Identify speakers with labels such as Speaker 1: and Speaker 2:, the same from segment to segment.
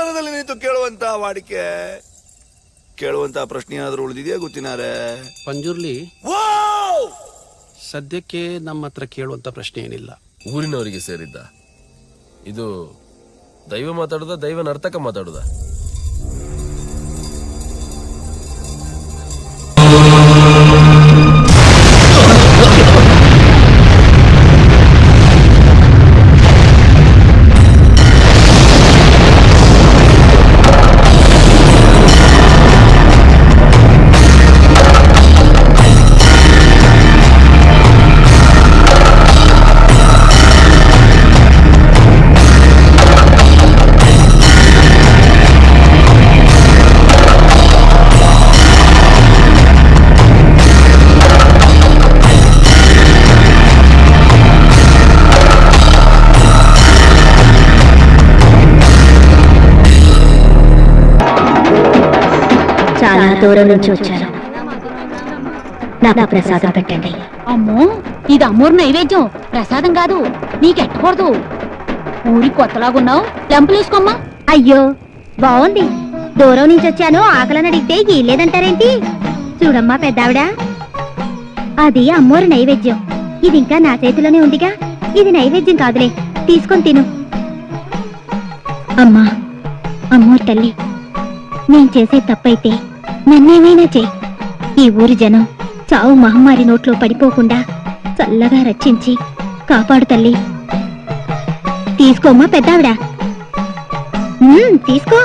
Speaker 1: ನನ್ನ ರಾಜಸ್ಥಾನದಲ್ಲಿ ನಿಂತು ಕೇಳುವಂತ ವಾಡಿಕೆ ಕೇಳುವಂತ ಪ್ರಶ್ನೆ ಏನಾದ್ರೂ ಉಳಿದಿದೆಯಾ ಗೊತ್ತಿನಾರೆ?
Speaker 2: ಪಂಜುರ್ಲಿ
Speaker 1: ವಾವ್!
Speaker 2: ಸದ್ಯಕ್ಕೆ ನಮ್ಮ ಹತ್ರ ಕೇಳುವಂತ ಪ್ರಶ್ನೆ ಏನಿಲ್ಲ.
Speaker 3: ಊರಿನವರಿಗೆ ಸೇರಿದ್ದ. ಇದು ದೈವ ಮಾತಾಡುದ ದೈವ ನರ್ತಕ ಮಾತಾಡುದ?
Speaker 4: దూరం నుంచి వచ్చాను. నాకు ప్రసాదం పెట్టండి.
Speaker 5: అమ్మో ఇది అమ్మోరు నైవేద్యం. ప్రసాదం కాదు నీకెట్టకూడదు. ఊరి కొత్తలాగున్నావు లెంపలేసుకోమ్మా
Speaker 4: అయ్యో బాగుంది దూరం నుంచి వచ్చాను ఆకలని అడిగితే గీలేదంటారేంటి చూడమ్మా పెద్దావిడ. అది అమ్మోరు నైవేద్యం. ఇది ఇంకా నా చేతిలోనే ఉందిగా. ఇది నైవేద్యం కాదులే తీసుకొని తిను. అమ్మా అమ్మోరు తల్లి నేను చేసే తప్పైతే నన్నేమైనా చేయి ఈ ఊరి జనం చావు మహమ్మారి నోట్లో పడిపోకుండా చల్లగా రక్షించి కాపాడు తల్లి. తీసుకోమ్మా పెద్దావిడ. తీసుకో.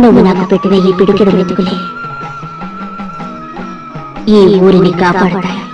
Speaker 4: నువ్వు నాకు పెట్టిన ఈ పిడికెడు వెతుకులే. ఈ ఊరిని కాపాడతాయి.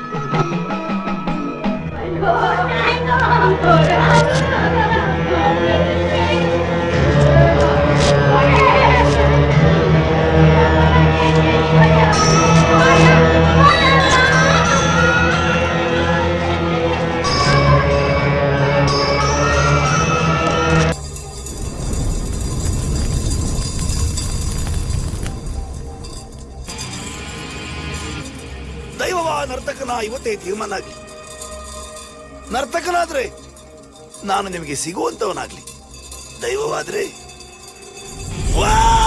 Speaker 1: ಆಗ್ಲಿ ನರ್ತಕನಾದ್ರೆ ನಾನು ನಿಮಗೆ ಸಿಗುವಂತವನಾಗ್ಲಿ. ದೈವವಾದ್ರೆ. ವಾ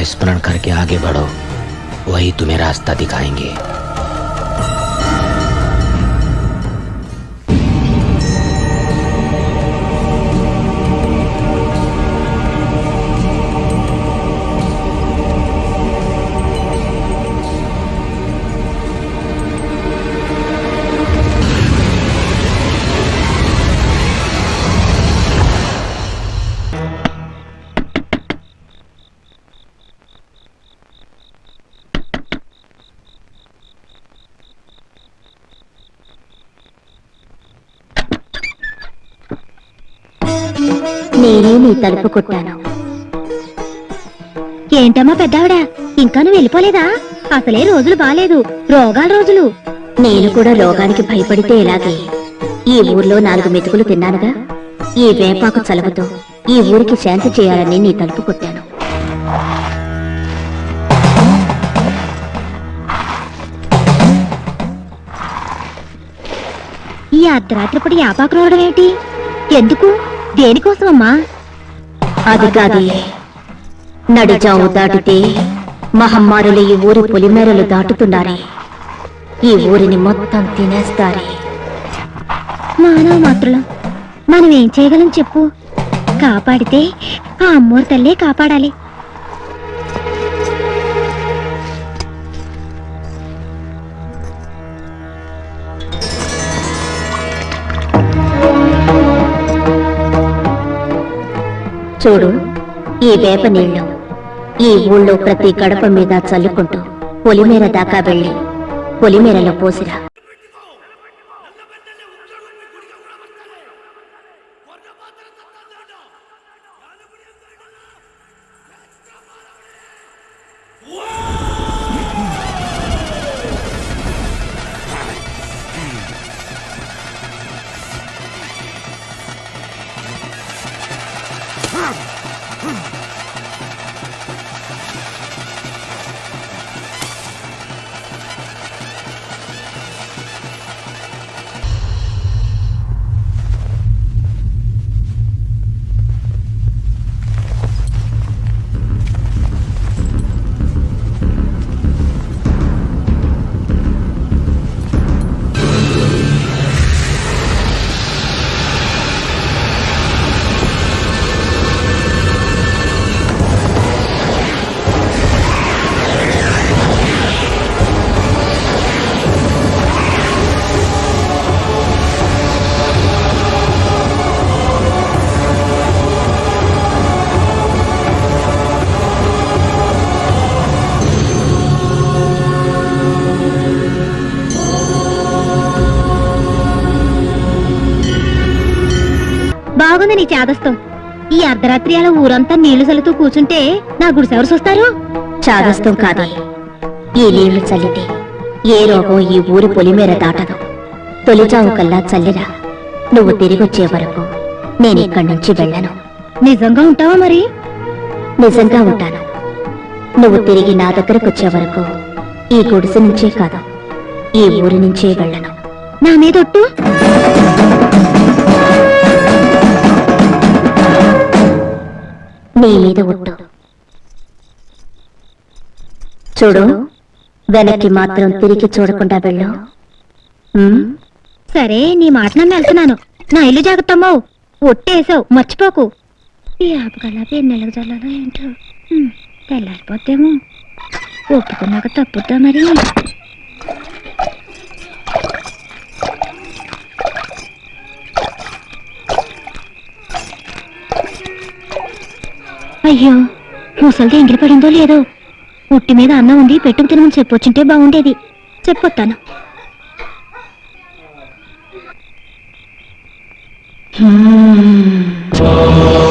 Speaker 6: का स्मरण करके आगे बढ़ो। वही तुम्हें रास्ता दिखाएँगे।
Speaker 7: నేనే నీ తలుపు కొట్టాను. ఏంటమ్మా పెద్దావిడ? ఇంకా నువ్వు వెళ్ళిపోలేదా? అసలే రోజులు బాలేదు. రోగాల రోజులు. నేను కూడా రోగానికి భయపడితే ఎలాగే? ఈ ఊర్లో నాలుగు మెతుకులు తిన్నానుగా? ఈ వేపాకు చలవతో ఈ ఊరికి శాంతి చేయాలని నీ తలుపు కొట్టాను. ఈ అర్ధరాత్రిపడి యాపాకు రావడం ఏంటి? ఎందుకు? దేనికోసమమ్మా? అది కాదే. నడిజావు దాటితే మహమ్మారులు ఈ ఊరి పొలిమేరలు దాటుతున్నారే. ఈ ఊరిని మొత్తం తినేస్తారే. మానవ మాత్రులం మనం ఏం చేయగలం చెప్పు. కాపాడితే ఆ అమ్మోరు తల్లే కాపాడాలి. చూడు ఈ వేప నీళ్ళు ఈ ఊళ్ళో ప్రతి గడప మీద చల్లుకుంటూ పొలిమేర దాకా వెళ్ళి పొలిమేరలో పోసిరా. చాదస్తం ఈ అర్ధరాత్రి అలా ఊరంతా నీళ్ళు చల్లుతూ కూర్చుంటే నా గుడిసెవరు చూస్తారు? చాదస్తం కాదే. ఈ నీళ్ళు చల్లితే ఏ రోగం ఈ ఊరి పొలిమేర దాటదు. తొలిచావు కల్లా చల్లిరా. నువ్వు తిరిగొచ్చే వరకు నేను ఇక్కడి నుంచి వెళ్ళను. నిజంగా ఉంటావా మరి? నిజంగా ఉంటాను. నువ్వు తిరిగి నా దగ్గరకు వచ్చే వరకు ఈ గుడిసె నుంచే కాదు ఈ ఊరి నుంచే వెళ్ళను. నా మీద నీ మీద ఒట్టు. చూడు వెనక్కి మాత్రం తిరిగి చూడకుండా వెళ్ళు. ఉమ్? సరే నీ మాట నన్ను వెళ్తున్నాను. నా ఇల్లు జాగ్రత్తమ్మో ఒట్టేసావు మర్చిపోకు. ఈ ఎన్నెలకు చల్లాలో ఏంటో? తెల్లారిపోతేమో ఒప్పుకున్నాక తప్పుద్దా మరి? అయ్యో ఇంటి పడిందో లేదో. ఉట్టి మీద అన్నం ఉంది పెట్టుకు తినమని చెప్పొచ్చుంటే బాగుండేది. చెప్పొత్తాను.
Speaker 8: Hmm.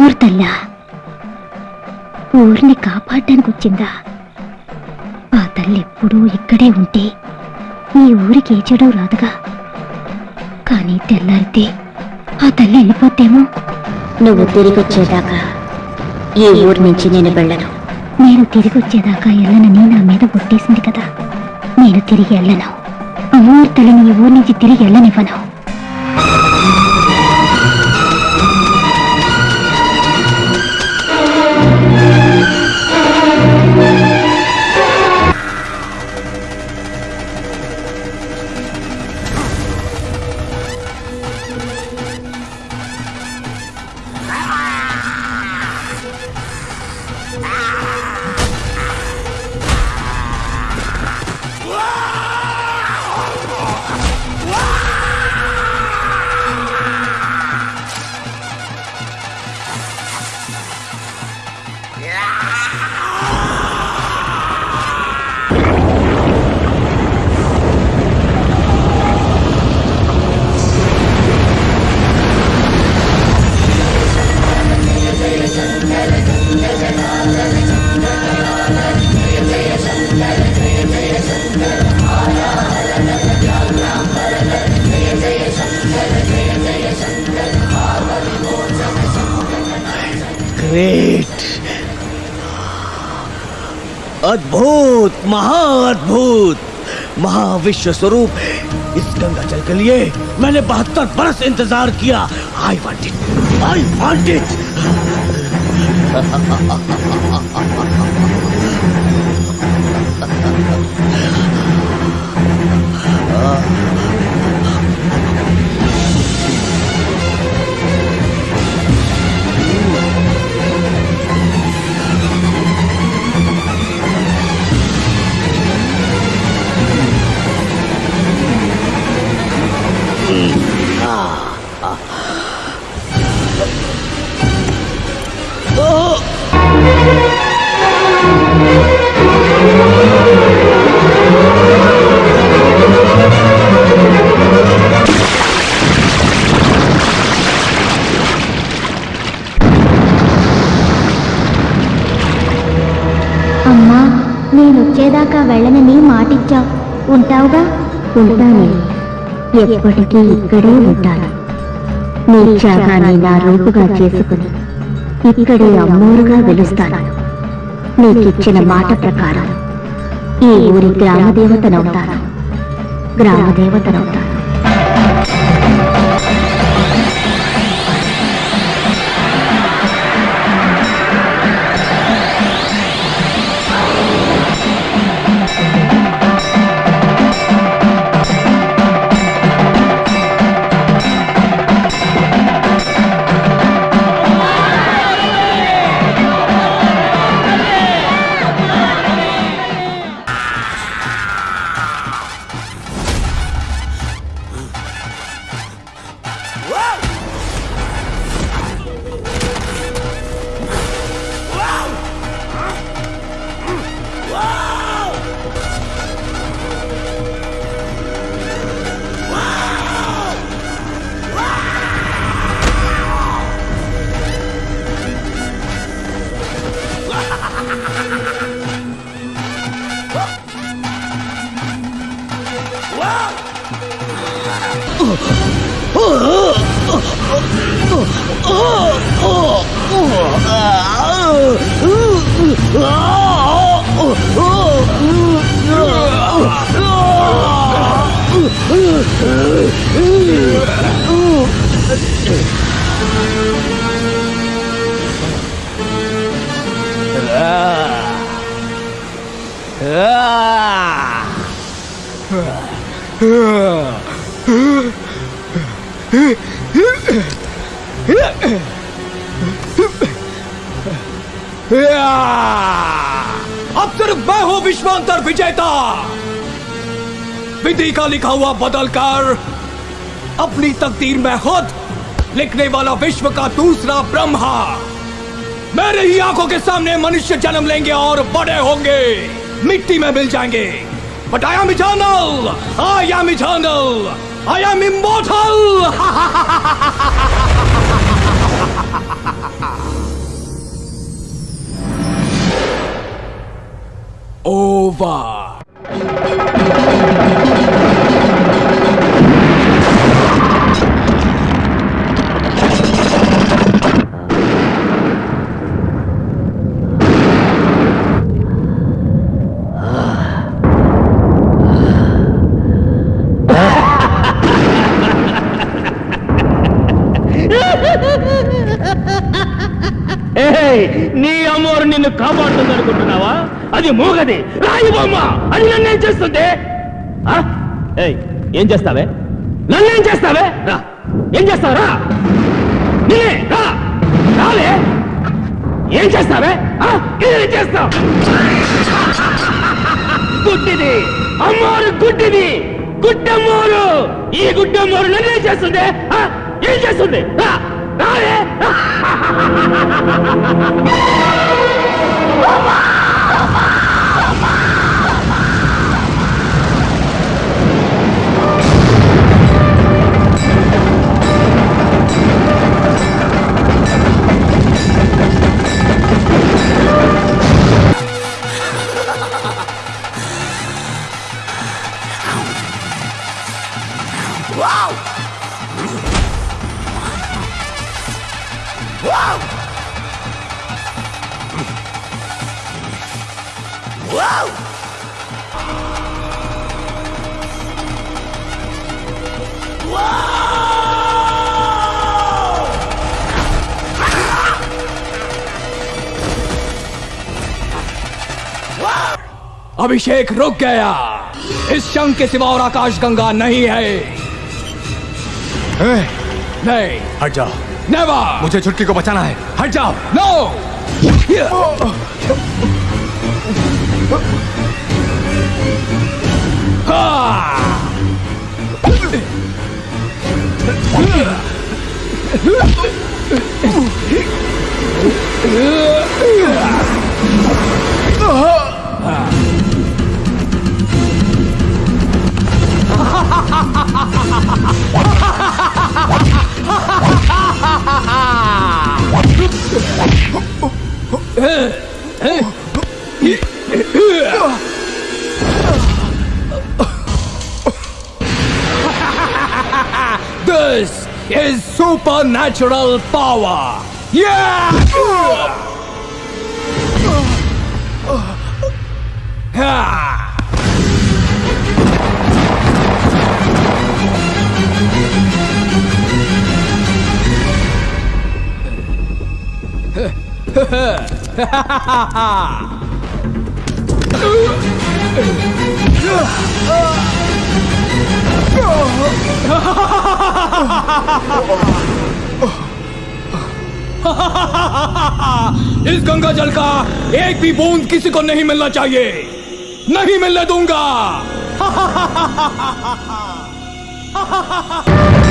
Speaker 8: అమ్మోరు తల్లా ఊరిని కాపాడడానికి వచ్చిందా ఆ తల్లి ఎప్పుడూ ఇక్కడే ఉంటే ఈ ఊరికి ఏ చెడు రాదుగా? కానీ తెల్లారితే ఆ తల్లి వెళ్ళిపోతేమో నువ్వు తిరిగి వచ్చేదాకా ఈ ఊరి నుంచి నేను వెళ్ళను. నేను తిరిగి వచ్చేదాకా వెళ్ళనని నా మీద కొట్టేసింది కదా. నేను తిరిగి వెళ్ళను అమ్మోరు తల్లిని ఈ ఊరి నుంచి తిరిగి వెళ్ళనివ్వను
Speaker 9: विश्व स्वरूप इस गंगा जल के लिए मैंने बहत्तर बरस इंतज़ार किया। I want it I want it
Speaker 8: Ah నేనొచ్చేదాకా వెళ్ళనని మాటిచ్చావు ఉంటావుగా? ఉంటాను. ఎప్పటికీ ఇక్కడే ఉంటాను. నీ త్యాగాన్ని నా రూపుగా చేసుకుని ఇక్కడే అమ్మోరుగా వెలుస్తాను. నీకిచ్చిన మాట ప్రకారం ఈ ఊరి గ్రామదేవతనవుతాను. గ్రామదేవతనవుతాను.
Speaker 9: अब सिर्फ़ मैं हूँ विश्वांतर विजेता। विधि का लिखा हुआ बदलकर अपनी तकदीर में खुद लिखने वाला विश्व का दूसरा ब्रह्मा मेरे ही आँखों के सामने मनुष्य जन्म लेंगे और बड़े होंगे। मिट्टी में मिल जाएँगे। But I am eternal I am eternal I am immortal over.
Speaker 10: నీ అమ్మోరు నిన్ను కాపాడుతుంది అనుకుంటున్నావా అది మూగది. రాయి బొమ్మ అది నన్నేం చేస్తుంది ఏం చేస్తావే? నన్నేం చేస్తావే? రా. ఏం చేస్తావరా నేనే రా. రాలే ఏం చేస్తావే? ఆ? ఏం చేస్తావు? గుడ్డిది. అమ్మోరు గుడ్డిది. గుడ్డమ్మోరు. ఈ గుడ్డమ్మోరు నన్నేం చేస్తుంది ఆ? ఏం చేస్తుంది
Speaker 9: अभिषेक रुक गया। इस शंख के सिवा और आकाश गंगा नहीं है। नहीं।
Speaker 11: हट जाओ।
Speaker 9: नेवर
Speaker 11: मुझे छुटकी को बचाना है।
Speaker 9: हट जाओ। No This supernatural power. Yeah! Ah! इस गंगा जल का एक भी बूंद किसी को नहीं मिलना चाहिए। नहीं मिलने दूँगा।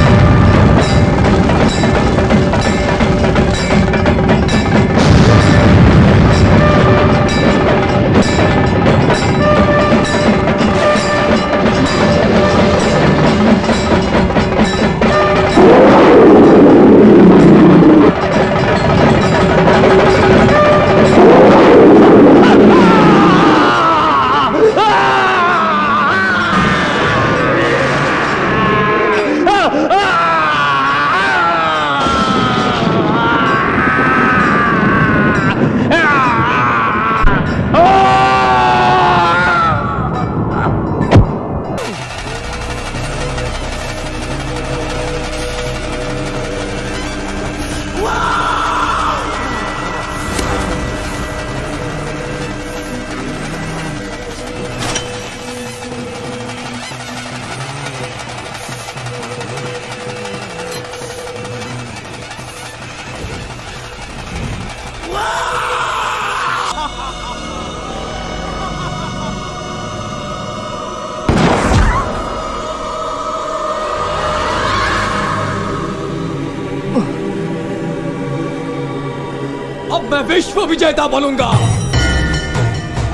Speaker 9: विजेता बनूँगा।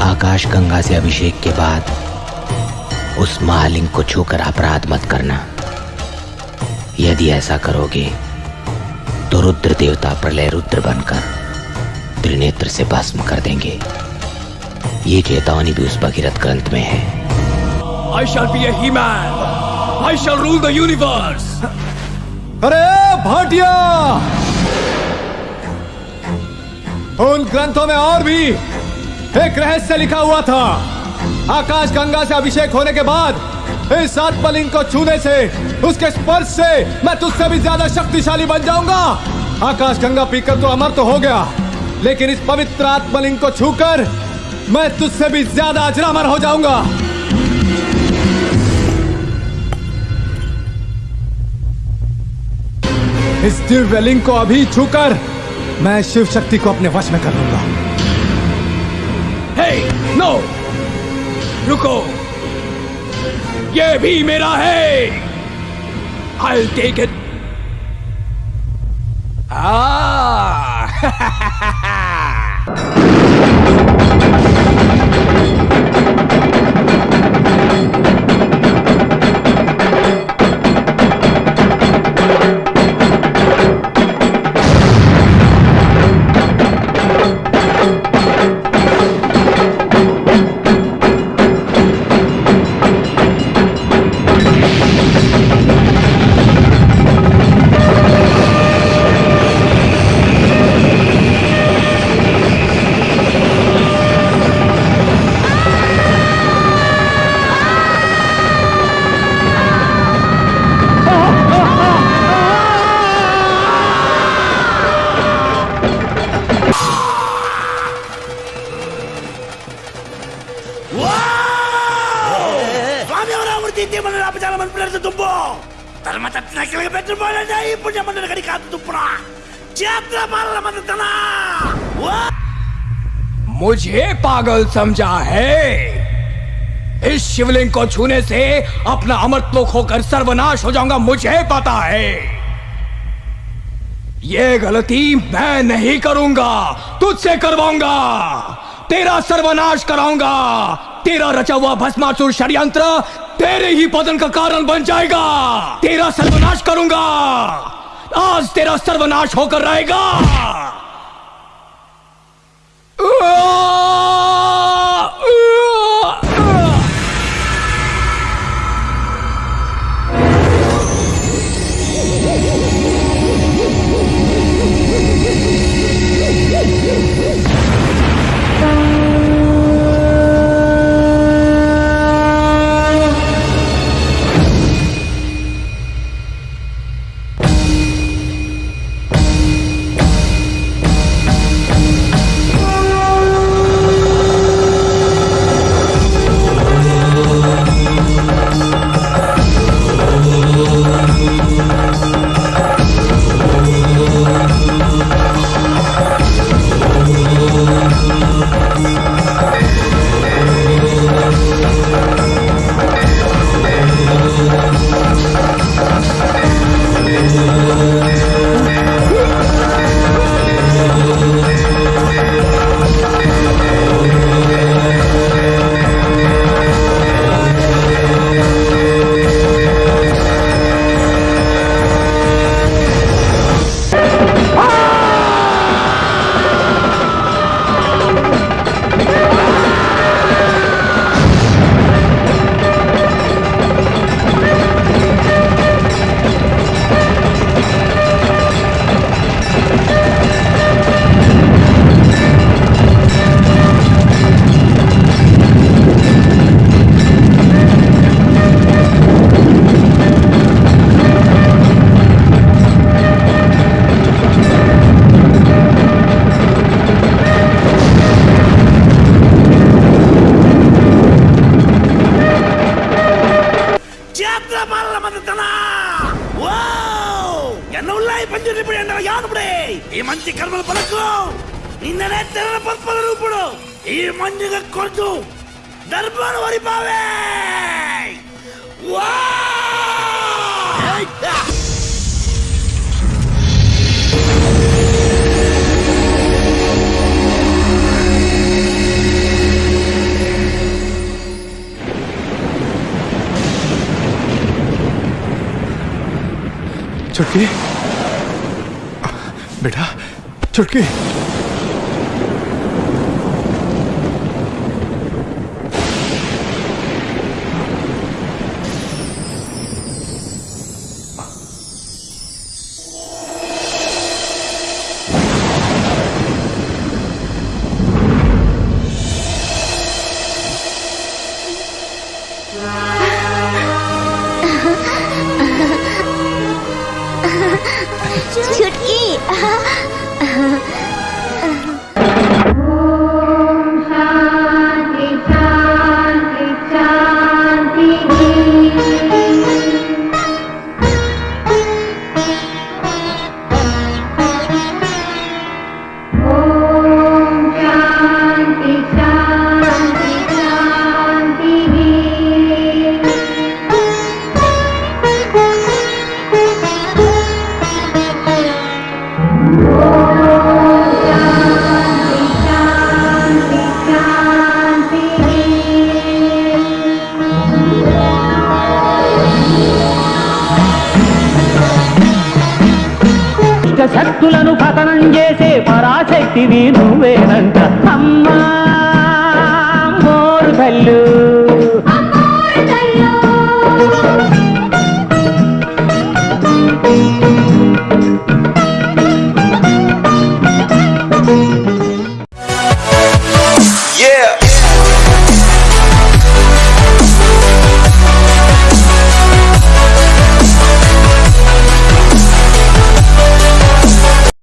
Speaker 6: आकाश गंगा से अभिषेक के बाद उस महालिंग को छूकर अपराध मत करना। यदि ऐसा करोगे तो रुद्र देवता प्रलय रुद्र बनकर त्रिनेत्र से भस्म कर देंगे। ये चेतावनी भी उस भगीरथ ग्रंथ में है।
Speaker 9: I shall be he man I shall rule the universe
Speaker 11: अरे भाटिया! उन ग्रंथों में और भी एक रहस्य लिखा हुआ था। आकाश गंगा से अभिषेक होने के बाद इस आत्मलिंग को छूने से, उसके स्पर्श से मैं तुझसे भी ज़्यादा शक्तिशाली बन जाऊँगा। आकाश गंगा पीकर तो अमर तो हो गया, लेकिन इस पवित्र आत्मलिंग को छूकर मैं तुझसे भी ज़्यादा अजरामर हो जाऊँगा। इस दिव्य लिंग को अभी छूकर मैं शिव शक्ति को अपने वश में कर लूँगा
Speaker 9: hey, नो no! रुको। ये भी मेरा है। आई टेक इट
Speaker 1: आ
Speaker 9: मुझे पागल समझा है। इस शिवलिंग को छूने से अपना अमरत्लोक होकर सर्वनाश हो जाऊँगा, मुझे पता है। ये गलती मैं नहीं करूँगा, तुझसे करवाऊँगा। तेरा सर्वनाश कराऊँगा। तेरा रचा हुआ भस्मासुर षड्यंत्र तेरे ही पतन का कारण बन जाएगा। तेरा सर्वनाश करूँगा। आज तेरा सर्वनाश होकर रहेगा।
Speaker 1: 啊！
Speaker 4: चुटकी। बेटा चुटकी।